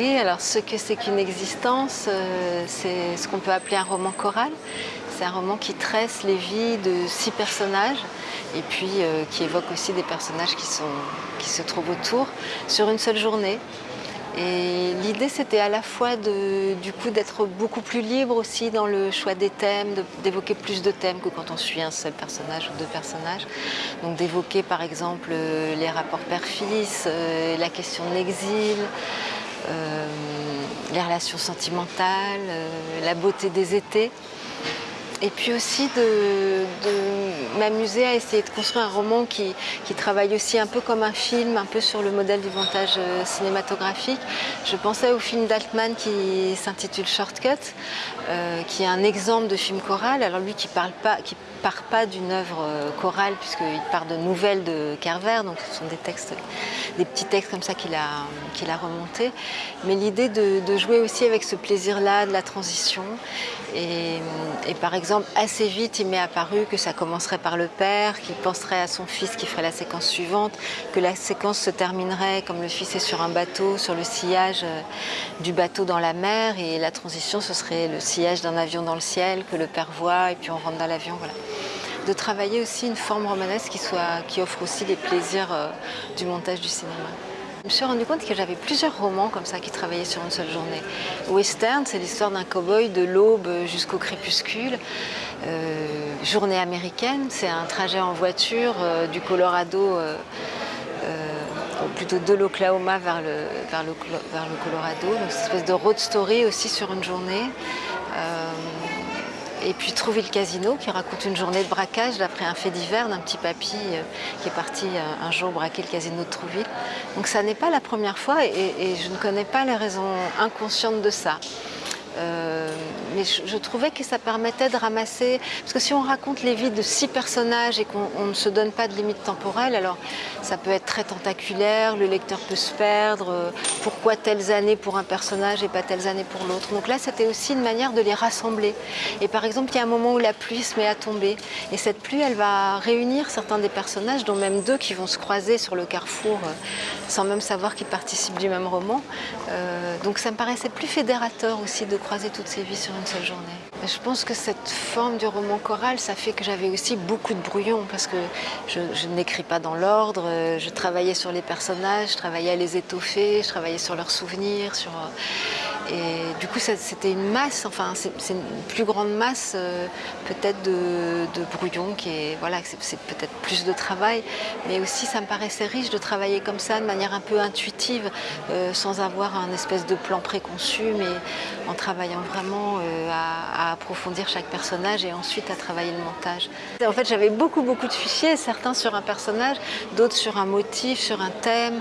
Oui, alors ce que c'est qu'une existence, euh, c'est ce qu'on peut appeler un roman choral. C'est un roman qui tresse les vies de six personnages et puis euh, qui évoque aussi des personnages qui, sont, qui se trouvent autour sur une seule journée. Et l'idée, c'était à la fois du coup d'être beaucoup plus libre aussi dans le choix des thèmes, d'évoquer plus de thèmes que quand on suit un seul personnage ou deux personnages. Donc d'évoquer par exemple euh, les rapports père-fils, la question de l'exil, euh, les relations sentimentales, la beauté des étés. Et puis aussi de, m'amuser à essayer de construire un roman qui, travaille aussi un peu comme un film, un peu sur le modèle du montage euh, cinématographique. Je pensais au film d'Altman qui s'intitule Shortcut, euh, qui est un exemple de film choral. Alors lui qui parle pas, qui part pas d'une œuvre euh, chorale puisqu'il part de nouvelles de Carver, donc ce sont des textes, des petits textes comme ça qu'il a, a remontés. Mais l'idée de, jouer aussi avec ce plaisir-là de la transition. Et, par exemple, assez vite, il m'est apparu que ça commencerait par le père, qui penserait à son fils qui ferait la séquence suivante, que la séquence se terminerait comme le fils est sur un bateau, sur le sillage euh, du bateau dans la mer, et la transition, ce serait le sillage d'un avion dans le ciel que le père voit, et puis on rentre dans l'avion, voilà de travailler aussi une forme romanesque qui, soit, qui offre aussi les plaisirs euh, du montage du cinéma. Je me suis rendu compte que j'avais plusieurs romans comme ça qui travaillaient sur une seule journée. Western, c'est l'histoire d'un cow-boy de l'aube jusqu'au crépuscule. Euh, journée américaine, c'est un trajet en voiture euh, du Colorado, ou plutôt de l'Oklahoma vers le, vers, le, vers le Colorado. Donc, une espèce de road story aussi sur une journée. Et puis Trouver le casino, qui raconte une journée de braquage d'après un fait divers d'un petit papy euh, qui est parti euh, un jour braquer le casino de Trouville. Donc ça n'est pas la première fois et, je ne connais pas les raisons inconscientes de ça. Euh, mais je, trouvais que ça permettait de ramasser, parce que si on raconte les vies de six personnages et qu'on ne se donne pas de limite temporelle, alors ça peut être très tentaculaire, le lecteur peut se perdre, euh, pourquoi telles années pour un personnage et pas telles années pour l'autre. Donc là, c'était aussi une manière de les rassembler. Et par exemple, il y a un moment où la pluie se met à tomber, et cette pluie, elle va réunir certains des personnages, dont même deux qui vont se croiser sur le carrefour, euh, sans même savoir qu'ils participent du même roman. donc ça me paraissait plus fédérateur aussi de croiser toutes ces vies sur seule journée. Je pense que cette forme du roman choral, ça fait que j'avais aussi beaucoup de brouillons parce que je, n'écris pas dans l'ordre, je travaillais sur les personnages, je travaillais à les étoffer, je travaillais sur leurs souvenirs, sur... Et du coup, c'était une masse, enfin, c'est une plus grande masse euh, peut-être de, brouillons qui est, voilà, c'est peut-être plus de travail, mais aussi ça me paraissait riche de travailler comme ça, de manière un peu intuitive, euh, sans avoir un espèce de plan préconçu, mais en travaillant vraiment euh, à, approfondir chaque personnage et ensuite à travailler le montage. En fait, j'avais beaucoup, beaucoup de fichiers, certains sur un personnage, d'autres sur un motif, sur un thème,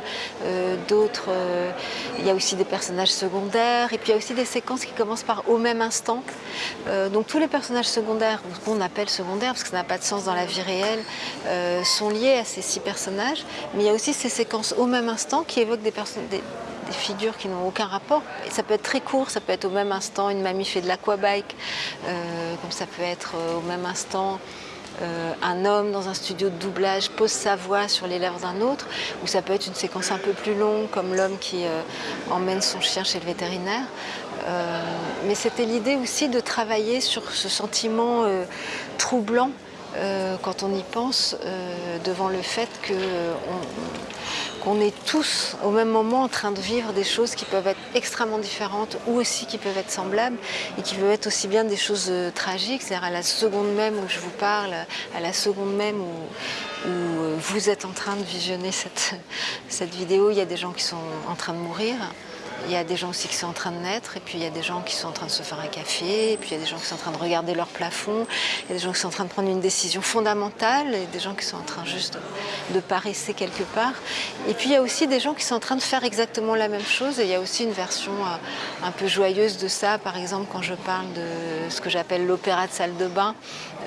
d'autres, il y a aussi des personnages secondaires, puis il y a aussi des séquences qui commencent par au même instant. Euh, donc tous les personnages secondaires, qu'on appelle secondaires parce que ça n'a pas de sens dans la vie réelle, euh, sont liés à ces six personnages. Mais il y a aussi ces séquences au même instant qui évoquent des, des, figures qui n'ont aucun rapport. Ça peut être très court, ça peut être au même instant une mamie fait de l'aquabike, euh, comme ça peut être au même instant euh, un homme dans un studio de doublage pose sa voix sur les lèvres d'un autre, ou ça peut être une séquence un peu plus longue, comme l'homme qui euh, emmène son chien chez le vétérinaire. Euh, mais c'était l'idée aussi de travailler sur ce sentiment troublant quand on y pense, devant le fait que qu'on est tous au même moment en train de vivre des choses qui peuvent être extrêmement différentes ou aussi qui peuvent être semblables et qui peuvent être aussi bien des choses euh, tragiques, c'est-à-dire à la seconde même où je vous parle, à la seconde même où, euh, vous êtes en train de visionner cette, cette vidéo, il y a des gens qui sont en train de mourir, il y a des gens aussi qui sont en train de naître, et puis il y a des gens qui sont en train de se faire un café, et puis il y a des gens qui sont en train de regarder leur plafond, il y a des gens qui sont en train de prendre une décision fondamentale, et des gens qui sont en train juste de, paresser quelque part. Et puis il y a aussi des gens qui sont en train de faire exactement la même chose, et il y a aussi une version euh, un peu joyeuse de ça, par exemple quand je parle de ce que j'appelle l'opéra de salle de bain,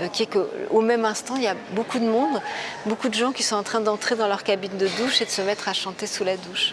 euh, qui est qu'au même instant, il y a beaucoup de monde, beaucoup de gens qui sont en train d'entrer dans leur cabine de douche et de se mettre à chanter sous la douche.